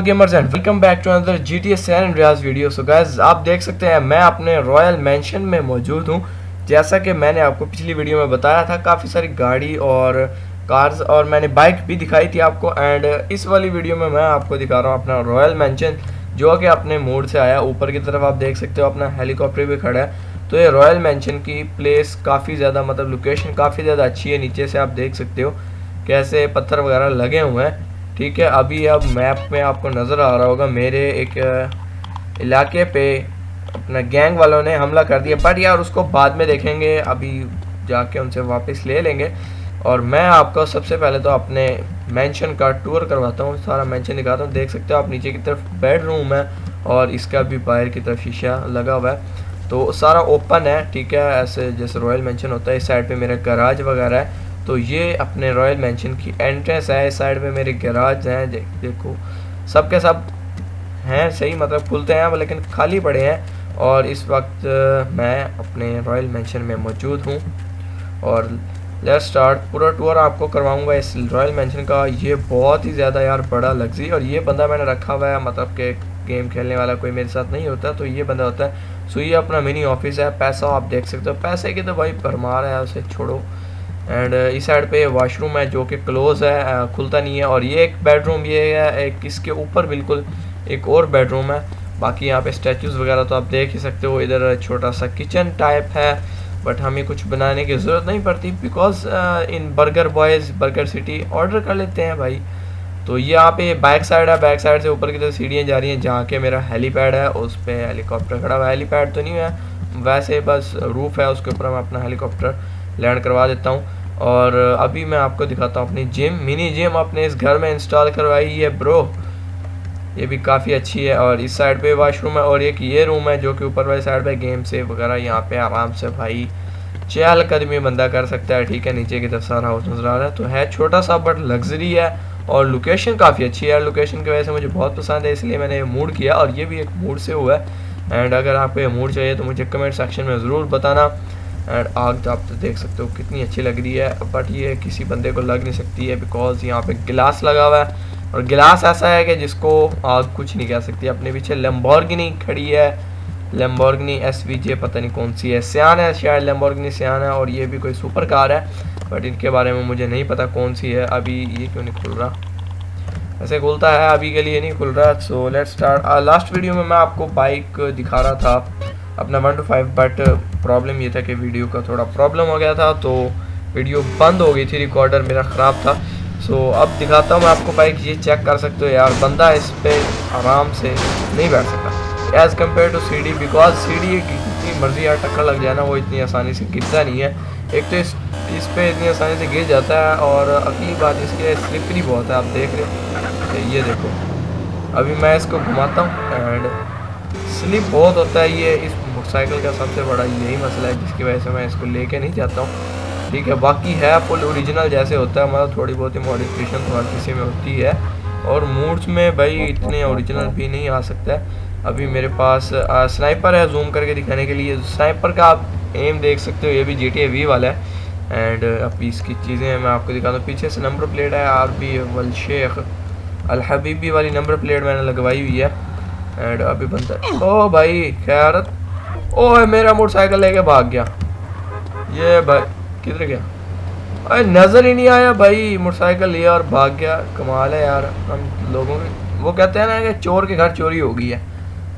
Gamers and welcome back to another G T S سین Riaz video so guys آپ دیکھ سکتے ہیں میں اپنے رائل مینشن میں موجود ہوں. جیسا کہ میں نے آپ کو پچھلی ویڈیو میں بتایا تھا، کافی ساری گاڑی اور کارز اور میں نے بائک بھی دکھائی تھی آپ کو. اینڈ اس والی ویڈیو میں میں آپ کو دکھا رہا ہوں اپنا رائل مینشن جو کہ اپنے موڈ سے آیا. اوپر کی طرف آپ دیکھ سکتے ہو اپنا ہیلی کاپٹر بھی کھڑا ہے. تو یہ رائل مینشن کی پلیس کافی زیادہ مطلب لوکیشن کافی زیادہ اچھی ہے. نیچے سے آپ دیکھ سکتے ہو کیسے پتھر وغیرہ لگے ہوئے ہیں. ٹھیک ہے، ابھی اب میپ میں آپ کو نظر آ رہا ہوگا، میرے ایک علاقے پہ اپنا گینگ والوں نے حملہ کر دیا بٹ یار اس کو بعد میں دیکھیں گے، ابھی جا کے ان سے واپس لے لیں گے۔ اور میں آپ کو سب سے پہلے تو اپنے مینشن کا ٹور کرواتا ہوں، سارا مینشن دکھاتا ہوں۔ دیکھ سکتے ہو آپ نیچے کی طرف بیڈ روم ہے اور اس کا بھی باہر کی طرف شیشہ لگا ہوا ہے۔ تو سارا اوپن ہے، ٹھیک ہے، ایسے جیسے رائل مینشن ہوتا ہے، اس سائڈ پہ میرا گراج وغیرہ ہے۔ تو یہ اپنے رائل مینشن کی انٹرنس ہے، اس سائڈ میں میرے گراج ہیں دیکھو۔ سب کے سب ہیں، صحیح مطلب کھلتے ہیں لیکن خالی پڑے ہیں۔ اور اس وقت میں اپنے رائل مینشن میں موجود ہوں۔ اور لیٹ سٹارٹ پورا ٹور آپ کو کرواؤں گا اس رائل مینشن کا۔ یہ بہت ہی زیادہ یار بڑا لگزی اور یہ بندہ میں نے رکھا ہوا ہے۔ مطلب کہ گیم کھیلنے والا کوئی میرے ساتھ نہیں ہوتا، تو یہ بندہ ہوتا ہے۔ سو یہ اپنا منی آفس ہے، پیسہ آپ دیکھ سکتے ہو۔ پیسے کی تو بھائی بھرمار ہے، اسے چھوڑو۔ اینڈ uh, اس سائڈ پہ واش روم ہے جو کہ کلوز ہے کھلتا نہیں ہے اور یہ ایک بیڈ روم یہ ہے، ایک اس کے اوپر بالکل ایک اور بیڈ روم ہے۔ باقی یہاں پہ اسٹیچوز وغیرہ تو آپ دیکھ ہی سکتے ہو، ادھر چھوٹا سا کچن ٹائپ ہے بٹ ہمیں کچھ بنانے کی ضرورت نہیں پڑتی because in burger boys burger city order کر لیتے ہیں بھائی۔ تو یہاں پہ بیک سائڈ ہے بیک سائڈ سے اوپر کی طرف سیڑھیاں جا رہی ہیں، جہاں کے میرا ہیلی پیڈ ہے، اس پہ ہیلی کاپٹر کھڑا ہوا ہیلی پیڈ تو نہیں ہے، ویسے بس روف ہے، اس کے اوپر میں اپنا ہیلی کاپٹر لینڈ کروا دیتا ہوں۔ اور ابھی میں آپ کو دکھاتا ہوں اپنی جم منی جم اپنے اس گھر میں انسٹال کروائی ہے برو یہ بھی کافی اچھی ہے اور اس سائڈ پہ واش روم ہے اور ایک یہ روم ہے جو کہ اوپر والے سائڈ پہ گیم سے وغیرہ یہاں پہ آرام سے بھائی چہل قدمی بندہ کر سکتا ہے۔ ٹھیک ہے، نیچے کی طرف سارا ہاؤس نظر آ رہا ہے۔ تو ہے چھوٹا سا بٹ لگژری ہے اور لوکیشن کافی اچھی ہے۔ لوکیشن کی وجہ سے مجھے بہت پسند ہے، اس لیے میں نے یہ موڈ کیا اور یہ بھی ایک موڈ سے ہوا ہے۔ اینڈ اگر آپ کو یہ موڈ چاہیے تو مجھے کمنٹ سیکشن میں ضرور بتانا۔ اینڈ آگ تو آپ تو دیکھ سکتے ہو کتنی اچھی لگ رہی ہے بٹ یہ کسی بندے کو لگ نہیں سکتی ہے بیکاز یہاں پہ گلاس لگا ہوا ہے۔ اور گلاس ایسا ہے کہ جس کو آگ کچھ نہیں کہہ سکتی، اپنے پیچھے لیمبورگنی کھڑی ہے۔ لیمبورگنی ایس وی جے پتہ نہیں کون سی ہے سیان ہے، شاید لیمبورگنی سیان ہے اور یہ بھی کوئی سپر کار ہے۔ بٹ ان کے بارے میں مجھے نہیں پتا کون سی ہے۔ ابھی یہ کیوں نہیں کھل رہا؟ ایسے کھلتا ہے، ابھی کے لیے نہیں کھل رہا۔ So let start last video میں میں آپ کو بائک دکھا رہا تھا۔ اپنا one two five but problem یہ تھا کہ ویڈیو کا تھوڑا پرابلم ہو گیا تھا، تو ویڈیو بند ہو گئی تھی ریکارڈر میرا خراب تھا۔ سو اب دکھاتا ہوں میں آپ کو بائک یہ چیک کر سکتے ہو یار، بندہ اس پہ آرام سے نہیں بیٹھ سکتا۔ As compare to C D because C D جتنی مرضی یار ٹکر لگ جائے نا، وہ اتنی آسانی سے گرتا نہیں ہے۔ ایک تو اس اس پہ اتنی آسانی سے گر جاتا ہے، اور اگلی بات اس کے سلپری بہت ہے، آپ دیکھ رہے یہ دیکھو۔ ابھی میں اس کو گھماتا ہوں اینڈ سلپ بہت ہوتا ہے یہ اس موٹر سائیکل کا سب سے بڑا یہی مسئلہ ہے جس کی وجہ سے میں اس کو لے کے نہیں جاتا ہوں۔ ٹھیک ہے، باقی ہے فل اوریجنل جیسے ہوتا ہے مطلب تھوڑی بہت ہی ماڈیفکیشن ہر کسی میں ہوتی ہے۔ اور موڈس میں بھائی اتنے اوریجنل بھی نہیں آ سکتا ہے۔ ابھی میرے پاس سنائپر ہے زوم کر کے دکھانے کے لیے۔ سنائپر کا آپ ایم دیکھ سکتے ہو، یہ بھی جی ٹی اے وی والا ہے۔ اینڈ اب اس کی چیزیں میں آپ کو دکھاتا ہوں پیچھے سے نمبر پلیٹ ہے آر بی والشیخ الحبیبی والی نمبر پلیٹ میں نے لگوائی ہوئی ہے۔ اینڈ ابھی بنتا ہے۔ او بھائی خیارت او میرا موٹر سائیکل لے کے بھاگ گیا۔ یہ بھائی، کدھر گیا؟ ارے، نظر ہی نہیں آیا بھائی، موٹر سائیکل لیا اور بھاگ گیا۔ کمال ہے یار۔ ہم لوگوں کے، وہ کہتے ہیں نا کہ چور کے گھر چوری ہو گئی ہے۔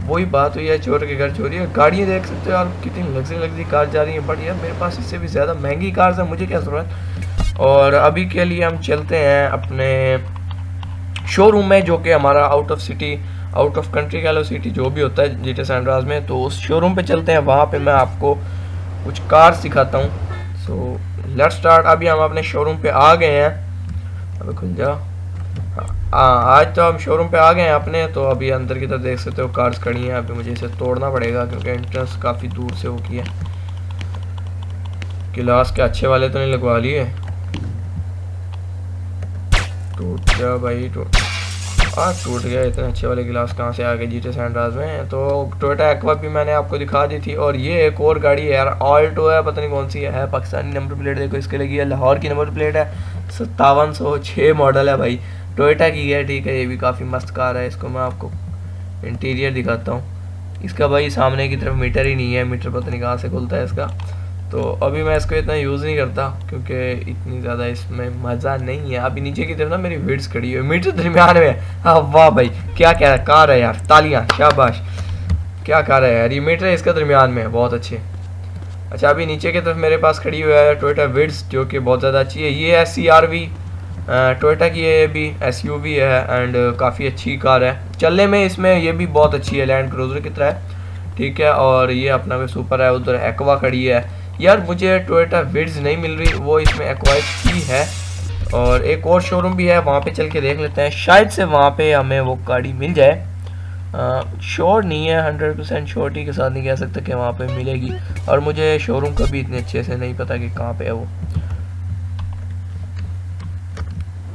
وہی بات ہوئی ہے، چور کے گھر چوری ہے۔ گاڑیاں دیکھ سکتے ہو یار، کتنی لگزری لگزری کار جا رہی ہیں۔ بٹ یار، میرے پاس اس سے بھی زیادہ مہنگی کارز ہیں، مجھے کیا ضرورت؟ اور ابھی کے لیے ہم چلتے ہیں اپنے شو روم میں، جو کہ ہمارا out of city out of country کہہ لو سٹی جو بھی ہوتا ہے جی ٹی سینڈراز میں، تو اس شو روم پہ چلتے ہیں، وہاں پہ میں آپ کو کچھ کار سکھاتا ہوں۔ سو لیٹ اسٹارٹ ابھی ہم اپنے شو روم پہ آ گئے ہیں۔ ابھی کھل جا۔ ہاں آج تو ہم شو روم پہ آ گئے ہیں اپنے، تو ابھی اندر کی طرف دیکھ سکتے ہو کارز کھڑی ہیں۔ ابھی مجھے اسے توڑنا پڑے گا کیونکہ انٹرنس کافی دور سے ہو کی ہے۔ گلاس کے اچھے والے تو نہیں لگوا لیے۔ ٹوٹ گیا بھائی ٹوٹ ہاں ٹوٹ گیا، اتنے اچھے والے گلاس کہاں سے آ گئے جی سینڈراز میں؟ تو ٹویٹا ایکوا بھی میں نے آپ کو دکھا دی تھی اور یہ ایک اور گاڑی ہے یار، آلٹو ہے، پتہ نہیں کون سی ہے پاکستانی نمبر پلیٹ، دیکھو اس کے لگی ہے، لاہور کی نمبر پلیٹ ہے، ستاون سو چھ ماڈل ہے بھائی۔ ٹویٹا کی ہے، ٹھیک ہے، یہ بھی کافی مست کار ہے، اس کو میں آپ کو انٹیریئر دکھاتا ہوں۔ اس کا بھائی سامنے کی طرف میٹر ہی نہیں ہے، میٹر پتہ نہیں کہاں سے کھلتا ہے اس کا۔ تو ابھی میں اس کو اتنا یوز نہیں کرتا کیونکہ اتنی زیادہ اس میں مزہ نہیں ہے۔ ابھی نیچے کی طرف نا میری ویڈس کھڑی ہوئی میٹر درمیان میں۔ ہاں واہ بھائی، کیا کہہ رہا ہے؟ کار ہے یار؟ تالیاں، شاباش۔ کیا کار ہے یار؟ یہ میٹر اس کا درمیان میں۔ ہے بہت اچھے۔ اچھا ابھی نیچے کی طرف میرے پاس کھڑی ہوئی ہے ٹویٹا ویڈس جو کہ بہت زیادہ اچھی ہے۔ یہ S C R V Toyota کی ہے یہ بھی۔ ایس یو وی ہے اینڈ کافی اچھی کار ہے۔ چلنے میں اس میں یہ بھی بہت اچھی ہے۔ لینڈ کروزر کی طرح۔ ہے ٹھیک ہے، اور یہ اپنا کوئی سپر ہے۔ ادھر ایکوا کھڑی ہے۔ یار مجھے ٹویٹا ویڈز نہیں مل رہی، وہ اس میں ایکوائر کی ہے۔ اور ایک اور شو روم بھی ہے، وہاں پہ چل کے دیکھ لیتے ہیں۔ شاید سے وہاں پہ ہمیں وہ گاڑی مل جائے۔ شور نہیں ہے ہنڈریڈ پرسینٹ شورٹی کے ساتھ نہیں کہہ سکتا کہ وہاں پہ ملے گی۔ اور مجھے شو روم کا بھی اتنے اچھے سے نہیں پتا کہ کہاں پہ ہے وہ۔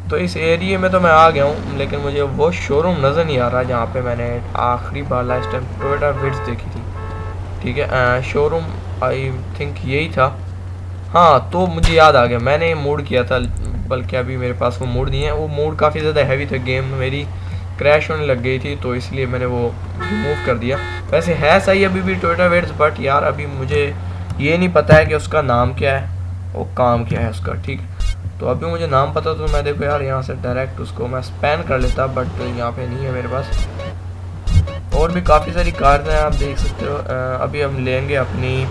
تو اس ایریے میں تو میں آ گیا ہوں، لیکن مجھے وہ شو روم نظر نہیں آ رہا جہاں پہ میں نے آخری بار لاسٹ ٹائم ٹویٹا ویڈز دیکھی تھی۔ ٹھیک ہے شو روم آئی تھنک یہی تھا۔ ہاں تو مجھے یاد آ گیا۔ میں نے موڈ کیا تھا، بلکہ ابھی میرے پاس وہ موڈ نہیں ہے۔ وہ موڈ کافی زیادہ ہیوی تھا۔ گیم میری کریش ہونے لگ گئی تھی، تو اس لیے میں نے وہ ریموو کر دیا۔ ویسے ہے صحیح ابھی بھی ٹویٹر ویڈز بٹ یار ابھی مجھے یہ نہیں پتہ ہے کہ اس کا نام کیا ہے۔ وہ کام کیا ہے اس کا، ٹھیک تو ابھی مجھے نام پتہ تو میں دیکھو یار، یہاں سے ڈائریکٹ اس کو میں اسپین کر لیتا بٹ یہاں پہ نہیں ہے میرے پاس۔ اور بھی کافی ساری کارز ہیں، آپ دیکھ سکتے ہو۔ ابھی ہم لیں گے اپنی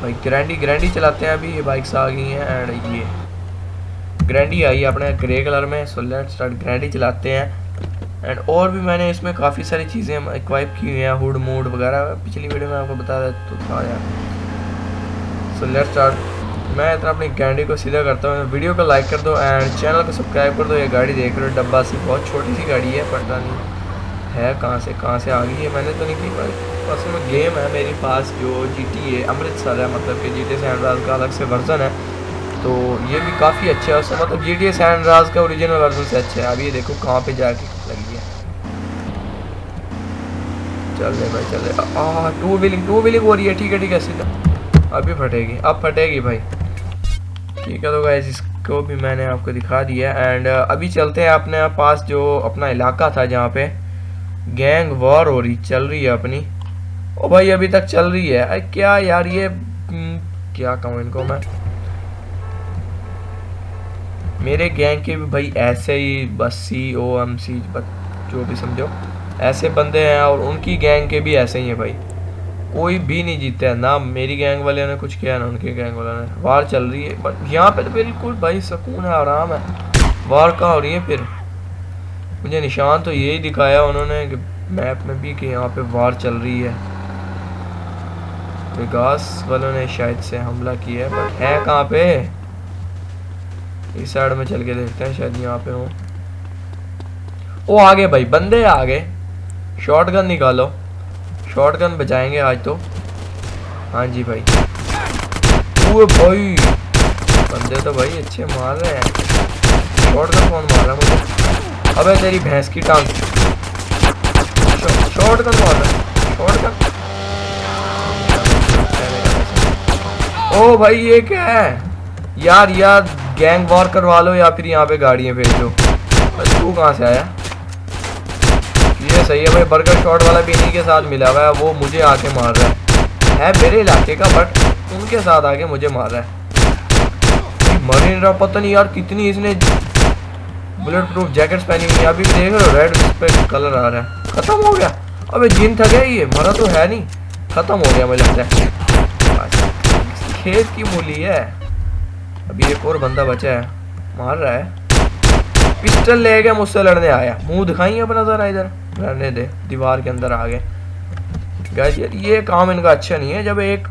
بھائی گرینڈی گرینڈی چلاتے ہیں ابھی یہ بائکس آ گئی ہیں اینڈ یہ گرینڈی آئی ہے اپنے گرے کلر میں سو لیٹ اسٹارٹ گرینڈی چلاتے ہیں اینڈ اور بھی میں نے اس میں کافی ساری چیزیں ایکوائپ کی ہوئی ہیں ہوڈ موڈ وغیرہ پچھلی ویڈیو میں آپ کو بتا رہا تو تھا سو لیٹ اسٹارٹ میں اتنا اپنی گینڈی کو سیدھا کرتا ہوں ویڈیو کو لائک کر دو اینڈ چینل کو سبسکرائب کر دو یہ گاڑی دیکھ رہے ہو ڈبا سی بہت چھوٹی سی گاڑی ہے پتہ نہیں ہے، کہاں سے کہاں سے آ گئی ہے؟ میں نے تو نہیں کی، پر اصل میں گیم ہے میری پاس جو جی ٹی اے امرتسر ہے مطلب کہ جی ٹی اے سینڈراز کا الگ سے ورژن ہے۔ تو یہ بھی کافی اچھا ہے۔ مطلب جی ٹی اے سینڈ راز کا اوریجنل ورژن سے اچھا ہے۔ اب یہ دیکھو کہاں پہ جا کے لگی ہے۔ چلے بھائی چلے ہاں ٹو ویلنگ ٹو ویلنگ ہو رہی ہے۔ ٹھیک ہے ٹھیک ہے سیدھا ابھی پھٹے گی۔ اب پھٹے گی بھائی۔ ٹھیک ہے تو گائز اس کو بھی میں نے آپ کو دکھا دیا اینڈ ابھی چلتے ہیں اپنے پاس جو اپنا علاقہ تھا جہاں پہ۔ گینگ وار ہو رہی، چل رہی ہے اپنی۔ او بھائی، ابھی تک چل رہی ہے۔ کیا یار، یہ کیا کہوں ان کو میں؟ میرے گینگ کے بھی بھائی ایسے ہی بس سی او ایم سی جو بھی سمجھو۔ ایسے بندے ہیں اور ان کی گینگ کے بھی ایسے ہی ہیں بھائی۔ کوئی بھی نہیں جیتا ہے، نہ میری گینگ والے نے کچھ کیا، نہ ان کے گینگ والے نے۔ وار چل رہی ہے بٹ یہاں پہ تو بالکل بھائی سکون ہے، آرام ہے۔ وار کہاں ہو رہی ہے پھر؟ مجھے نشان تو یہی دکھایا انہوں نے کہ میپ میں بھی کہ یہاں پہ وار چل رہی ہے۔ گاس والوں نے شاید سے حملہ کیا ہے بٹ ہے کہاں پہ؟ اس سائڈ میں چل کے دیکھتے ہیں، شاید یہاں پہ ہوں۔ وہ آگے بھائی، بندے آگے۔ شارٹ گن نکالو۔ شارٹ گن بچائیں گے آج تو۔ ہاں جی بھائی۔ اوے بھائی، بندے تو بھائی اچھے مار رہے ہیں۔ شارٹ گن کون مار رہا ہے مجھے؟ ابے تیری بھینس کی ٹانگ۔ شارٹ گن مار شارٹ گن او بھائی، یہ کیا ہے؟ یار یار، گینگ وار کروا لو یا پھر یہاں پہ گاڑیاں بھیج دو۔ تو کہاں سے آیا؟ یہ صحیح ہے بھائی، برگر شارٹ والا بھی انہیں کے ساتھ ملا ہوا ہے۔ وہ مجھے آ کے مار رہا ہے۔ ہے میرے علاقے کا بٹ ان کے ساتھ آ کے مجھے مار رہا ہے۔ مر رہا، پتہ نہیں یار کتنی اس نے بلٹ پروف جیکٹس پہنی ہوئی ابھی دیکھ رہے ریڈ اس پہ کلر آ رہا ہے۔ ختم ہو گیا۔ ابھی جن تھا گیا یہ، مرا تو ہے نہیں۔ ختم ہو گیا مجھے لگتا ہے۔ کھیت کی مولی ہے۔ ابھی ایک اور بندہ بچا ہے۔ مار رہا ہے۔ پسٹل لے گیا مجھ سے لڑنے آیا۔ منہ دکھائیں اپنا ذرا ادھر۔ لڑنے دے۔ دیوار کے اندر آ گئے گیس یار یہ کام ان کا اچھا نہیں ہے۔ جب ایک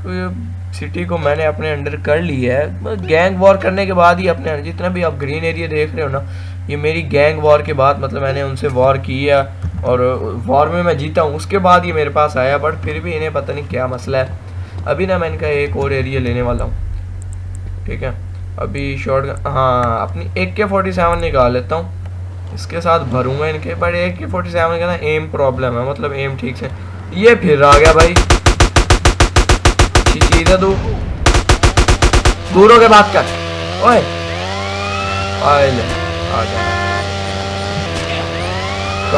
سٹی کو میں نے اپنے انڈر کر لی ہے، گینگ وار کرنے کے بعد ہی اپنے جتنا بھی آپ گرین ایریا دیکھ رہے ہو نا یہ میری گینگ وار کے بعد مطلب میں نے ان سے وار کیا اور وار میں میں جیتا ہوں، اس کے بعد یہ میرے پاس آیا بٹ پھر بھی انہیں پتہ نہیں کیا مسئلہ ہے۔ ابھی نا میں ان کا ایک اور ایریا لینے والا ہوں۔ ٹھیک ہے؟ ابھی شارٹ ہاں اپنی ایک کے فورٹی سیون نکال لیتا ہوں۔ اس کے ساتھ بھروں گا ان کے بٹ ایک کے فورٹی سیون کا نا ایم پرابلم ہے مطلب ایم ٹھیک سے۔ یہ پھر آ گیا بھائی۔ چیز ہے دو دوروں کے بات کر۔ اوئے۔ آئے لے۔ 啊兄